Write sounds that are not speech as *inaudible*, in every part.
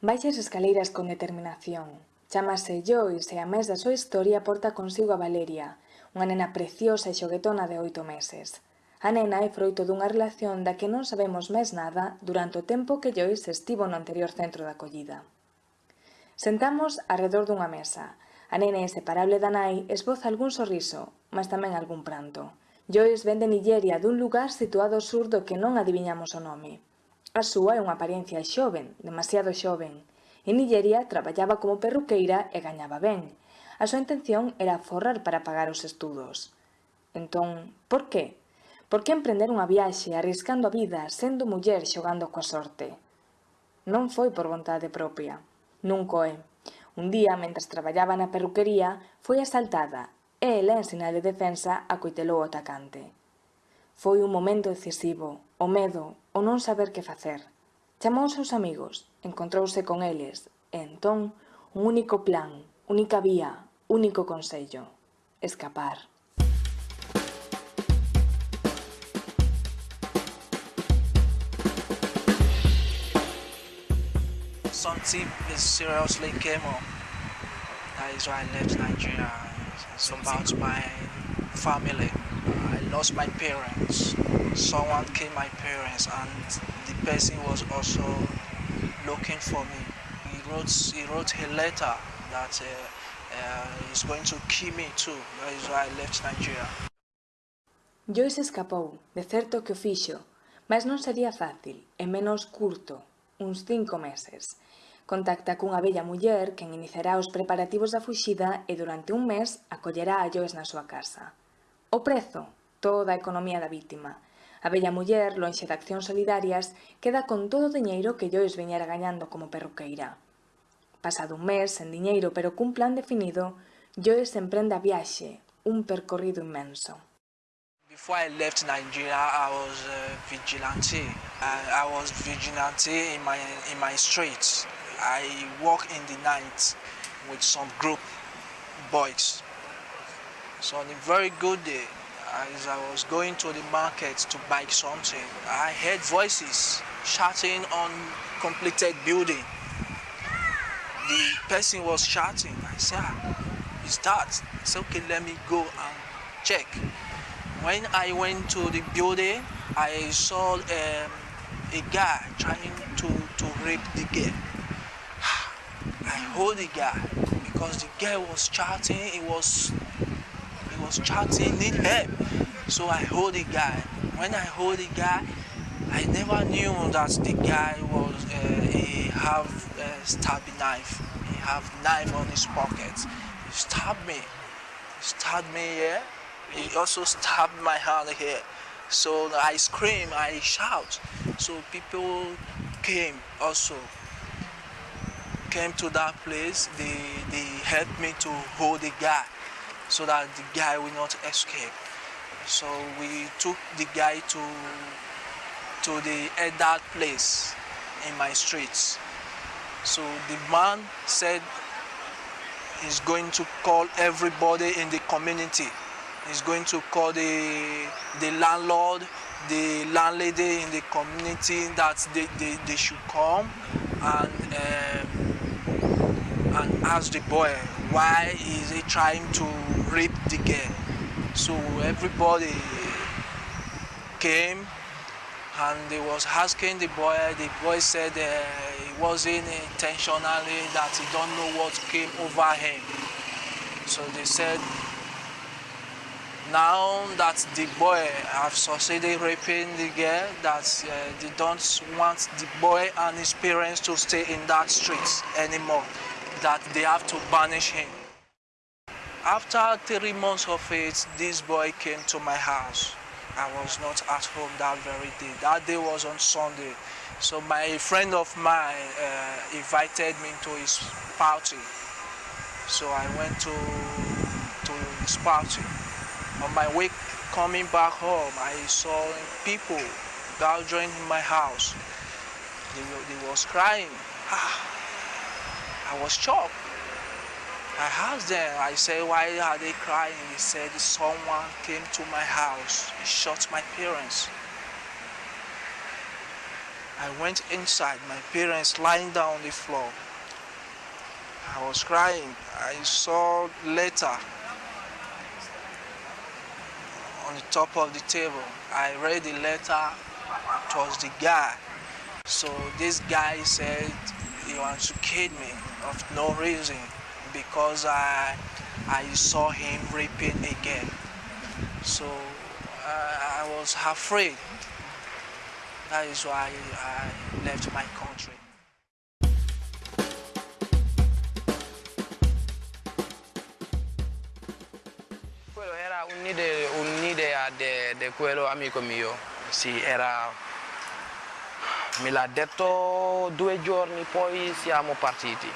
Baixas escaleiras con determinación. Chámase Joyce e a mes da súa historia porta consigo a Valeria, unha nena preciosa e xoguetona de oito meses. A nena é froito dunha relación da que non sabemos máis nada durante o tempo que Joyce estivo no anterior centro de acollida. Sentamos arredor dunha mesa. A nena inseparable da nai esboza algún sorriso, mas tamén algún pranto. Joyce vende Nigeria dun lugar situado ao sur do que non adiviñamos o nome. A súa é unha apariencia xoven, demasiado xoven. En Nigeria traballaba como perruqueira e gañaba ben. A súa intención era forrar para pagar os estudos. Entón, por que? Por que emprender unha viaxe arriscando a vida sendo muller xogando coa sorte? Non foi por vontade propia. Nunca é. Un día, mentras traballaba na perruquería, foi asaltada e ela en sinal de defensa acoitelou o atacante. Foi un momento decisivo. O medo, o non saber que facer. Chamou os seus amigos, encontrouse con eles, e entón, un único plan, única vía, único consello, escapar. Something is seriously came up. That is why I left Nigeria. It's about my family. lost my parents. Someone killed my parents and the person was also looking for me. He wrote, he wrote a letter that uh, uh, he's going to kill me too. That is why I left Nigeria. Joyce escapou, de certo que o fixo, mas non sería fácil e menos curto, uns cinco meses. Contacta cunha bella muller que iniciará os preparativos da fuxida e durante un mes acollerá a Joyce na súa casa. O prezo toda a economía da vítima. A bella muller, lonxe de accións solidarias, queda con todo o diñeiro que Joyce veñera gañando como perruqueira. Pasado un mes, sen diñeiro pero cun plan definido, Joyce emprende a viaxe, un percorrido inmenso. Before I left Nigeria, I was uh, vigilante. I, I was vigilante in my, in my streets. I walk in the night with some group boys. So on a very good day, as I was going to the market to buy something, I heard voices shouting on completed building. The person was shouting. I said, ah, is that? I said, okay, let me go and check. When I went to the building, I saw um, a guy trying to, to rape the girl. *sighs* I hold the guy because the guy was shouting, he was was chatting, need help. So I hold the guy. When I hold the guy, I never knew that the guy was uh, he have a stabby knife. He have knife on his pocket. He stabbed me. He stabbed me here. He also stabbed my hand here. So I scream, I shout. So people came also came to that place, they, they helped me to hold the guy so that the guy will not escape. So we took the guy to, to the adult place in my streets. So the man said he's going to call everybody in the community. He's going to call the, the landlord, the landlady in the community that they, they, they should come and um, and asked the boy why is he trying to rape the girl. So everybody came and they was asking the boy, the boy said uh, it wasn't intentionally that he don't know what came over him. So they said now that the boy have succeeded raping the girl, that uh, they don't want the boy and his parents to stay in that street anymore that they have to banish him. After three months of it, this boy came to my house. I was not at home that very day. That day was on Sunday. So my friend of mine uh, invited me to his party. So I went to, to his party. On my way coming back home, I saw people gathering in my house. They, they was crying. Ah, I was shocked. I asked them, I said, why are they crying? He said, someone came to my house. He shot my parents. I went inside, my parents lying down on the floor. I was crying. I saw letter on the top of the table. I read the letter. Was the guy. So this guy said he wants to kill me of no reason because I I saw him raping again. So uh, I was afraid. That is why I left my country. Quello era un'idea, de, de quello amico mio, sì, era, me l'ha detto due giorni, poi siamo partiti,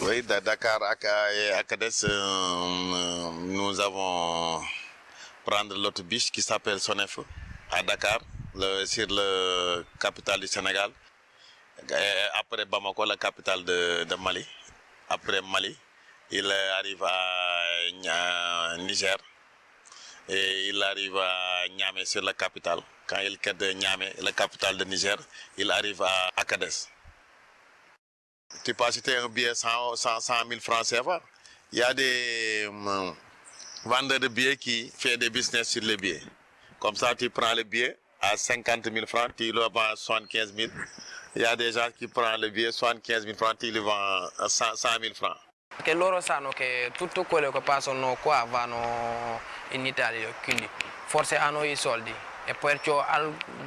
Oui, de Dakar et Akades, euh, nous avons prendre l'autobus qui s'appelle Sonef à Dakar, le, sur le capitale du Sénégal. Après Bamako, la capitale de, Mali. Après Mali, il arrive à Niger et il arrive à Niamey sur la capitale. Quand il quitte Niamey, la capitale de Niger, il arrive à Akades. Tu peux acheter un billet 100, 100, 100 000 francs CFA. Il y a des hum, vendeurs de billets qui font des business sur les billets. Comme ça, tu prends le billet à 50 000 francs, tu le vends à 75 000. Il y a des gens qui prennent le billet 75 000 francs, tu le vends à 100, 100 000 francs. Perché loro sanno che tutto quello che passano qua vanno in Italia, quindi forse hanno i soldi. E perciò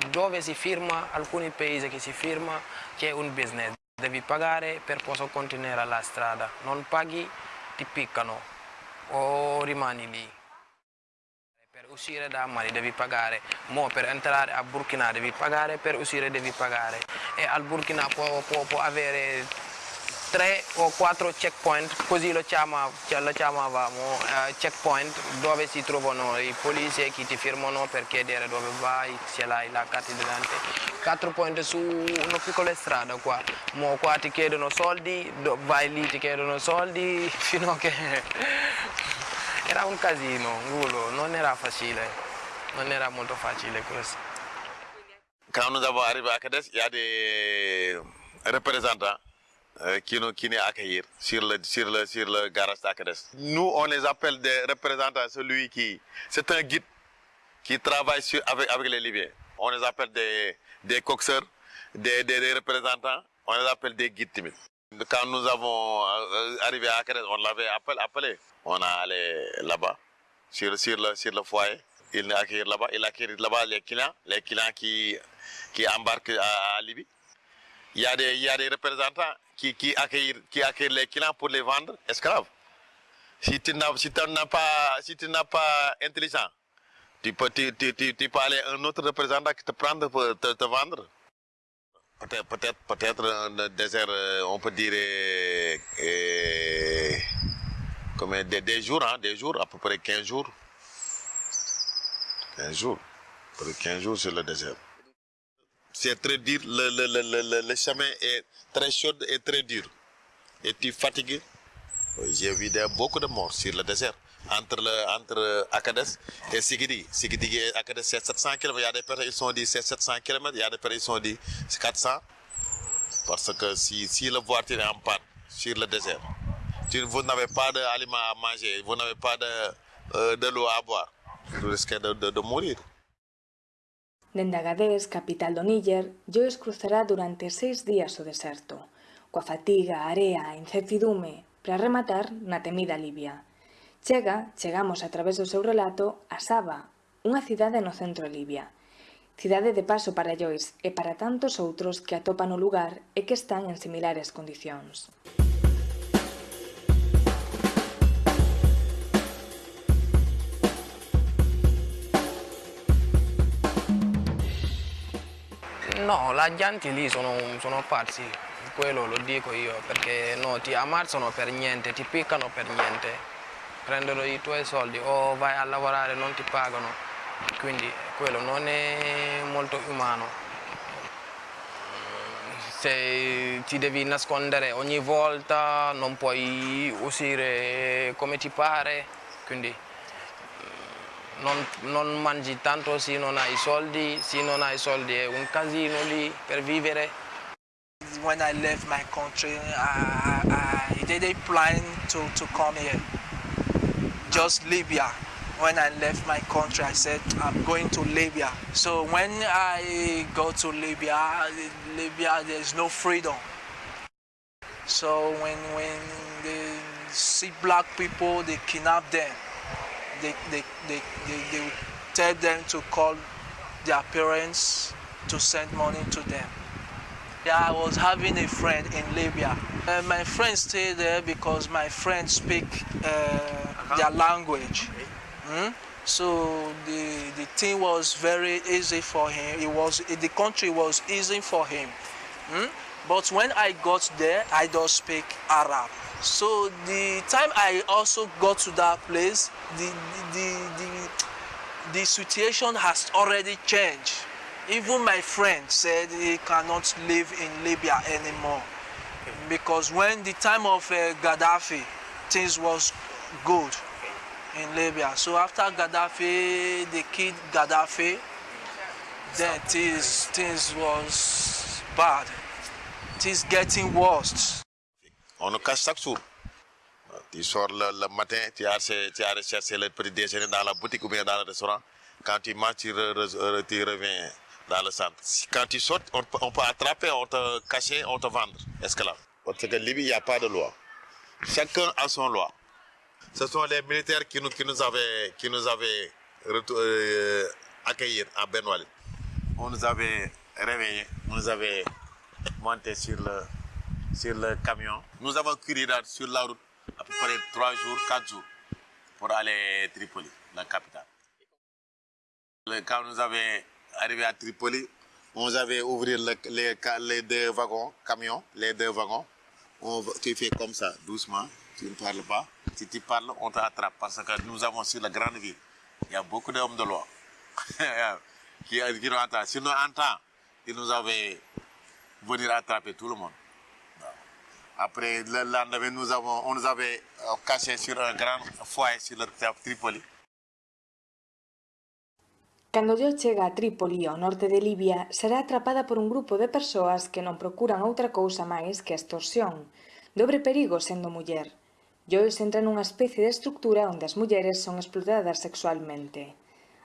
dove si firma, alcuni paesi che si firma, c'è un business. Devi pagare per poter continuare la strada, non paghi ti piccano o rimani lì. Per uscire da Mali devi pagare, Mo per entrare a Burkina devi pagare, per uscire devi pagare. E al Burkina può, può, può avere tre o quattro checkpoint, così lo, chiama, lo chiamavamo uh, checkpoint, dove si trovano i polizi che ti firmano per chiedere dove vai, se hai la carta d'identità. Quattro point su una piccola strada qua, Mo qua ti chiedono soldi, vai lì ti chiedono soldi, *laughs* fino a che *laughs* era un casino, gulo, non era facile, non era molto facile questo. Quand nous avons arrivé à Kades, il y a des représentants qui qui nous accueillir sur le sur le sur le garage d'Akades. Nous on les appelle des représentants celui qui c'est un guide qui travaille avec avec les Libyens. On les appelle des des coxeurs, des, des, représentants, on les appelle des guides timides. Quand nous avons euh, arrivé à Akades, on l'avait appelé. On a allé là-bas sur sur le sur le foyer. Il accueille là-bas, il accueille là-bas les clients, les clients qui qui embarquent à, à Libye. Il y a des il y a des représentants qui, accueillent, qui les clients pour les vendre esclaves. Si tu n'as si pas, si tu n'as pas intelligent, tu peux, tu, tu, tu, tu peux aller un autre représentant qui te prendre pour te, vendre. Peut-être, peut-être, peut-être un désert, on peut dire, euh, euh, comme des, jours, hein, des jours, à peu près 15 jours. 15 jours. À peu près 15 jours sur le désert c'est très dur, le, le, le, le, le chemin est très chaud et très dur. Et tu fatigué. J'ai vu beaucoup de morts sur le désert. Entre, le, entre Akades et Sigidi. Sigidi et c'est 700 km. Il y a des personnes qui sont dit c'est 700 km, il y a des personnes qui sont dit c'est 400. Parce que si, si la voiture est en panne sur le désert, vous n'avez pas d'aliments à manger, vous n'avez pas de, euh, de l'eau à boire, vous risquez de, de mourir. Dende Agadez, capital do Níger, Joyce cruzará durante seis días o deserto, coa fatiga, a area e incertidume, para rematar na temida Libia. Chega, chegamos a través do seu relato, a Saba, unha cidade no centro de Libia. Cidade de paso para Joyce e para tantos outros que atopan o lugar e que están en similares condicións. No, la gente lì sono, sono pazzi, quello lo dico io, perché no, ti ammazzano per niente, ti piccano per niente, prendono i tuoi soldi o vai a lavorare non ti pagano, quindi quello non è molto umano. se ti devi nascondere ogni volta, non puoi uscire come ti pare, quindi non, non mangi tanto se non hai soldi, se non hai soldi è un casino lì per vivere. When I left my country, I, I, I didn't plan to, to come here, just Libya. when I left my country, I said I'm going to Libya. So when I go to Libya, Libya there's no freedom. So when when they see black people, they kidnap them. They they they they, they tell them to call their parents to send money to them. Yeah, I was having a friend in Libya. Uh, my friend stayed there because my friend speak uh, their language. Hmm? So the, the thing was very easy for him. It was the country was easy for him. Hmm? But when I got there, I don't speak Arab. So the time I also got to that place, the, the, the, the situation has already changed. Even my friend said he cannot live in Libya anymore. Because when the time of uh, Gaddafi, things was good in Libya. So after Gaddafi, they killed Gaddafi, then things, things was bad. Things getting worse. On nous cache chaque jour. Tu sors le, le matin, tu as, tu as le petit déjeuner dans la boutique ou bien dans le restaurant. Quand tu manges, tu, re, re, tu reviens dans le centre. Quand tu sortes, on, peut attraper, on te cacher, on te vendre, esclave. Parce que Libye, il n'y a pas de loi. Chacun a son loi. Ce sont les militaires qui nous, avaient, euh, accueillis à Ben Walid. On nous avait réveillés, on nous avait monté sur le, sur le camion. Nous avons couru sur la route à peu près 3 jours, 4 jours pour aller à Tripoli, la capitale. Quand nous avons arrivé à Tripoli, on avait ouvert le, les, les, deux wagons, camions, les deux wagons. On, tu fais comme ça, doucement, tu ne parles pas. Si tu parles, on t'attrape parce que nous avons sur la grande ville, il y a beaucoup d'hommes de loi *laughs* qui, qui nous entendent. Si nous entendons, ils nous avaient venir attraper tout le monde. Après le lendemain, nous avons, on nous avait euh, caché sur un grand foyer sur le Tripoli. Cando yo chega a Trípoli, ao norte de Libia, será atrapada por un grupo de persoas que non procuran outra cousa máis que a extorsión. Dobre perigo sendo muller. Joyce entra nunha especie de estructura onde as mulleres son explotadas sexualmente.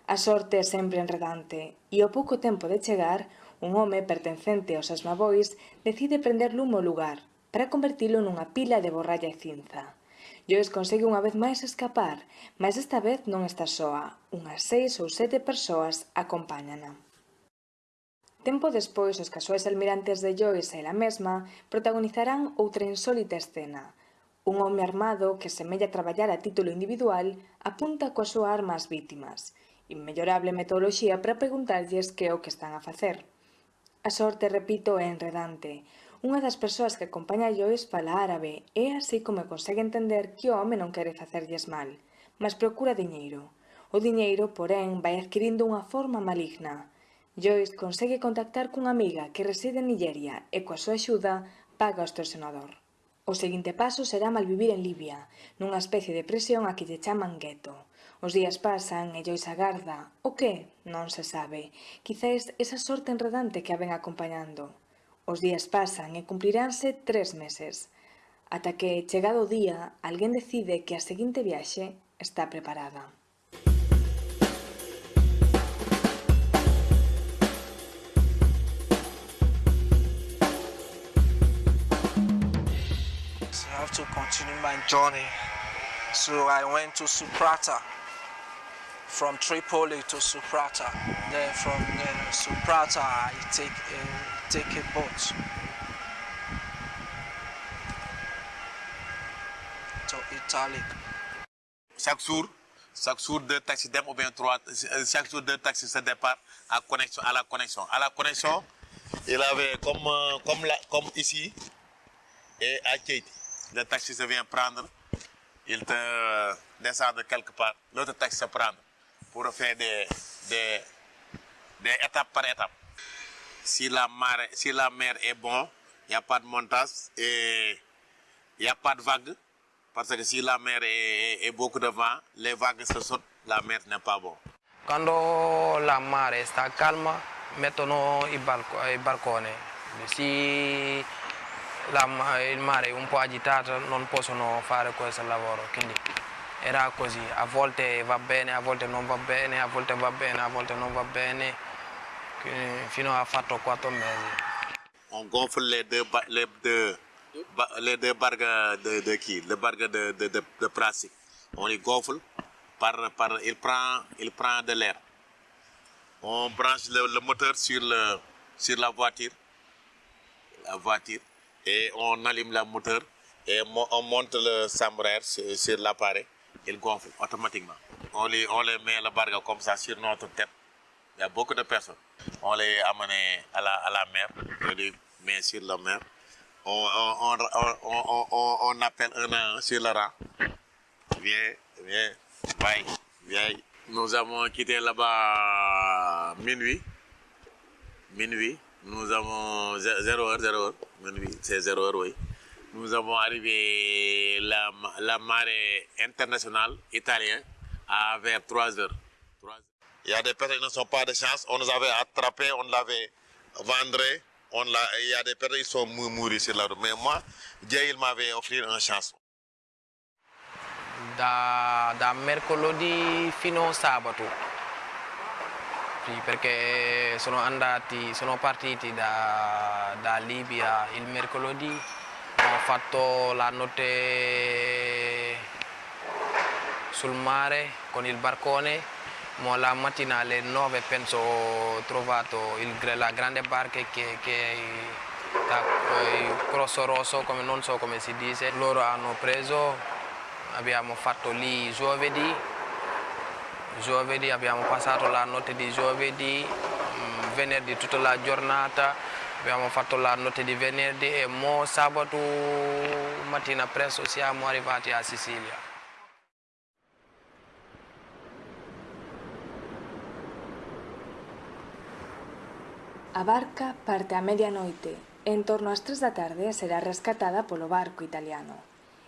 A sorte é sempre enredante, e ao pouco tempo de chegar, un home pertencente aos asmabois decide prender lume o lugar, para convertilo nunha pila de borralla e cinza. Joyce consegue unha vez máis escapar, mas esta vez non está soa. Unhas seis ou sete persoas acompáñana. Tempo despois, os casuais almirantes de Joyce e ela mesma protagonizarán outra insólita escena. Un home armado que semella traballar a título individual apunta coa súa arma ás vítimas, inmellorable metodoloxía para preguntarlles que é o que están a facer. A sorte, repito, é enredante. Unha das persoas que acompaña a Joyce fala árabe e así como consegue entender que o home non quere facerlles mal, mas procura diñeiro. O diñeiro, porén, vai adquirindo unha forma maligna. Joyce consegue contactar cunha amiga que reside en Nigeria e coa súa axuda paga o extorsionador. O seguinte paso será malvivir en Libia, nunha especie de presión a que lle chaman gueto. Os días pasan e Joyce agarda. O que? Non se sabe. Quizáis esa sorte enredante que a ven acompañando. Os días pasan e cumpliránse tres meses. Ata que, chegado o día, alguén decide que a seguinte viaxe está preparada. to continue my journey. So I went to Suprata, from Tripoli to Suprata. Then from then Suprata I take a, Italy. Chaque jour, chaque jour deux taxis dem ou bien trois, chaque jour deux taxis se départ à connexion à la connexion. À la connexion, il avait comme comme la, comme ici et à Keiti le taxi se vient prendre, il te descend de quelque part, l'autre taxi se prend pour faire des, des, des, étapes par étapes. Si la, mer, si la mer est bonne, il n'y a pas de montage et il n'y a pas de vague. Parce que si la mer est, est beaucoup de vent, les vagues se sautent, la mer n'est pas bon. Quando la mare sta calma mettono i, balco- barconi, se la il mare è un po' agitato non possono fare questo lavoro, quindi era così, a volte va bene, a volte non va bene, a volte va bene, a volte non va bene, On gonfle les deux, les deux, les deux bargues de, de qui? Les bargues de, de, de, de plastique. On les gonfle, par, par, il, prend, il prend de l'air. On branche le, moteur sur, le, sur la voiture, la voiture, et on allume le moteur et on monte le chambreur sur, l'appareil. Il gonfle automatiquement. On les, on les met le bargue comme ça sur notre tête. Il y a beaucoup de personnes. On les amène à la, à la mer, on les met sur la mer. On, appelle un à un sur le rang. Viens, viens, vai, viens. Nous avons quitté là-bas minuit. Minuit. Nous avons 0 heure, 0 heure. Minuit, c'est 0 heure, oui. Nous avons arrivé la, la marée internationale italienne vers 3 heures. 3 heures. Il y a des personnes qui ne sont pas de chance. On nous avait attrapés, on l'avait vendu. On il y a des personnes qui sont mou- mourus sur la route. Mais moi, Dieu, il m'avait offert une chance. da, da mercoledì fino a sabato. Sì, perché sono andati, sono partiti da, da Libia il mercoledì, ho fatto la notte sul mare con il barcone, ma la mattina alle 9 penso ho trovato il- la grande barca che, che il crosso rosso, come, non so come si dice, loro hanno preso abbiamo fatto lì giovedì, giovedì abbiamo passato la notte di giovedì, mm, venerdì tutta la giornata, abbiamo fatto la notte di venerdì e mo sabato mattina presto siamo arrivati a Sicilia. A barca parte a media noite e en torno ás tres da tarde será rescatada polo barco italiano.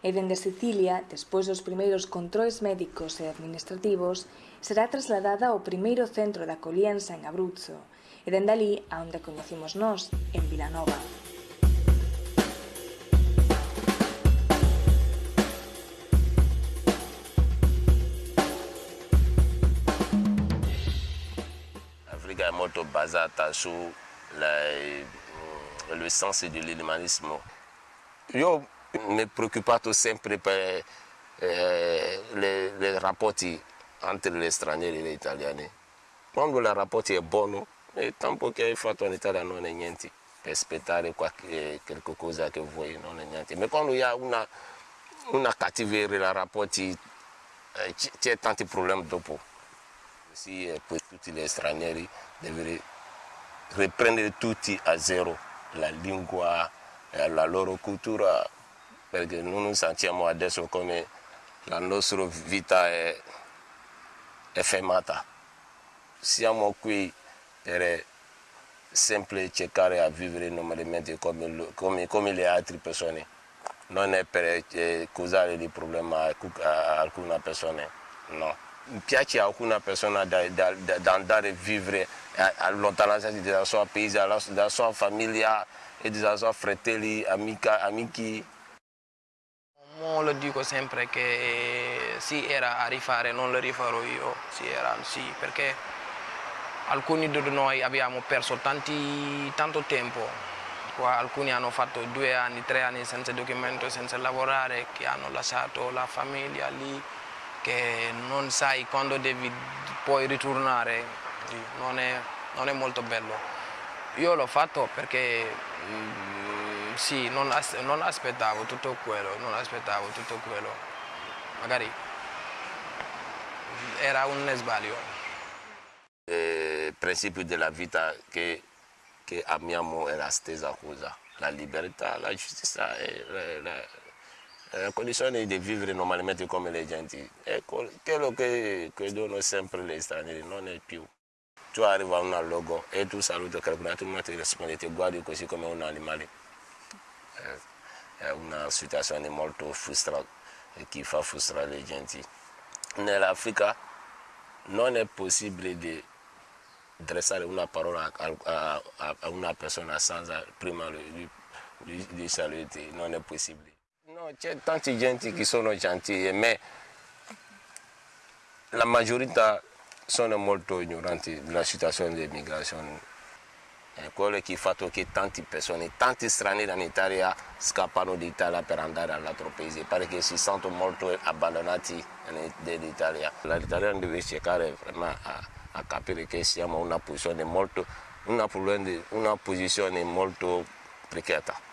E dende Sicilia, despois dos primeiros controis médicos e administrativos, será trasladada ao primeiro centro da colienza en Abruzzo e dende ali a onde coñecimos nós, en Vilanova. L'Africa è molto basata sul senso dell'umanismo. Io mi ho preoccupato sempre per eh, le, le rapporti entre gli stranieri e gli italiani. Quando i rapporti sono buoni, il tempo che hai fatto in Italia non è niente, per aspettare qualche, qualche cosa che vuoi non è niente. Ma quando c'è una, una cattiveria nei rapporti, eh, c'è tanti problemi dopo. Sì, e poi tutti gli stranieri devono riprendere tutti a zero la lingua e la loro cultura, perché noi sentiamo adesso come la nostra vita è, è fermata. Siamo qui per sempre cercare di vivere normalmente come, come, come le altre persone, non è per eh, causare dei problemi a, a alcune persone, no. Piace a alcune persone da, da, da, da andare a vivere a, a lontananza dalla sua paese, dalla, dalla sua famiglia e dei suoi fratelli, amica, amici. Mo lo dico sempre che sì era a rifare, non lo rifarò io, sì era sì, perché alcuni di noi abbiamo perso tanti, tanto tempo, alcuni hanno fatto due anni, tre anni senza documento, senza lavorare, che hanno lasciato la famiglia lì, che non sai quando devi poi ritornare, non è, non è molto bello. Io l'ho fatto perché mm, sì, non, as- non aspettavo tutto quello, non aspettavo tutto quello. Magari era un sbaglio. Il principio della vita che, che amiamo è la stessa cosa, la libertà, la giustizia la, la- la condizione di vivere normalmente come le. È quel- quello che credono sempre gli stranieri, non è più. Tu arrivi a un luogo e tu saluti altro, non ti risponde, ti guardi così come un animale. è una situazione molto frustrante che fa frustrare le gente. Nell'Africa non è possibile di dressare una parola a, a, a una persona senza prima di salutare, non è possibile. No, c'è tanta gente che sono gentili, ma la maggiorità sono molto ignoranti della situazione dell'immigrazione. È quello che ha fatto che tante persone, tanti stranieri in Italia scappano d'Italia per andare all'altro paese perché si sentono molto abbandonati dall'Italia. L'Italia deve cercare a, a, capire che siamo in una una, una posizione molto precaria.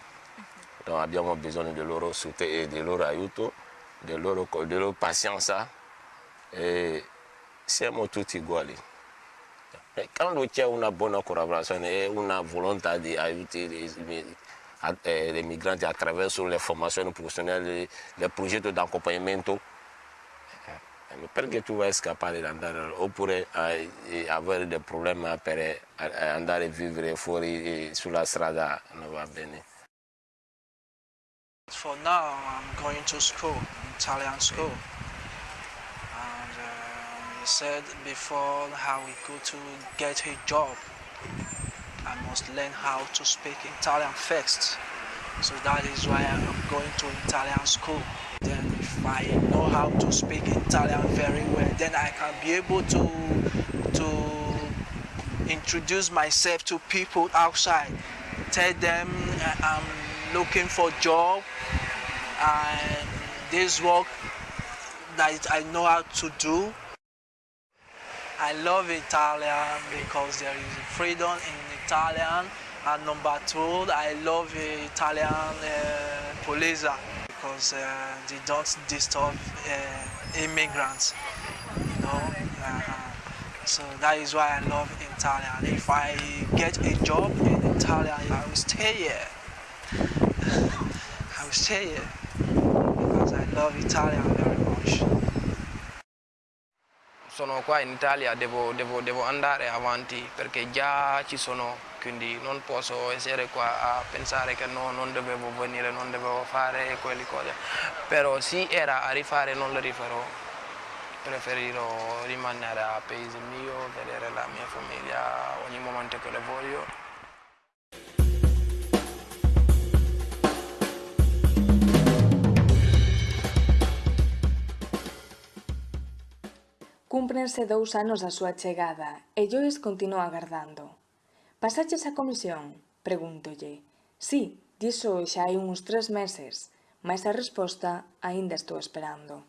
Donc abbiamo bisogno del loro, del loro aiuto, del loro, della loro pazienza e siamo tutti uguali. E quando c'è una buona collaborazione e una volontà di aiutare i migranti attraverso le formazioni professionali, le progetti di accompagnamento, perché tu vai scappare andare oppure avere dei problemi per andare a vivere fuori sulla strada non va bene. For now, I'm going to school, Italian school. And um, he said before how we go to get a job, I must learn how to speak Italian first. So that is why I'm going to Italian school. Then if I know how to speak Italian very well, then I can be able to, to introduce myself to people outside. Tell them I'm looking for job and this work that I know how to do. I love Italian because there is freedom in Italian and number two I love Italian uh, police because uh, they don't disturb uh, immigrants you know uh, so that is why I love Italian. If I get a job in Italian I will stay here I will stay here because I love Italian very much sono qua in Italia devo, devo, devo, andare avanti perché già ci sono, quindi non posso essere qua a pensare che no, non dovevo venire, non dovevo fare quelle cose. Però se era a rifare non le rifarò, preferirò rimanere a paese mio, vedere la mia famiglia ogni momento che le voglio. Cúmprense dous anos da súa chegada e Joyce continúa agardando. Pasaches a comisión? Pregúntolle. Sí, diso xa hai uns tres meses, mas a resposta aínda estou esperando.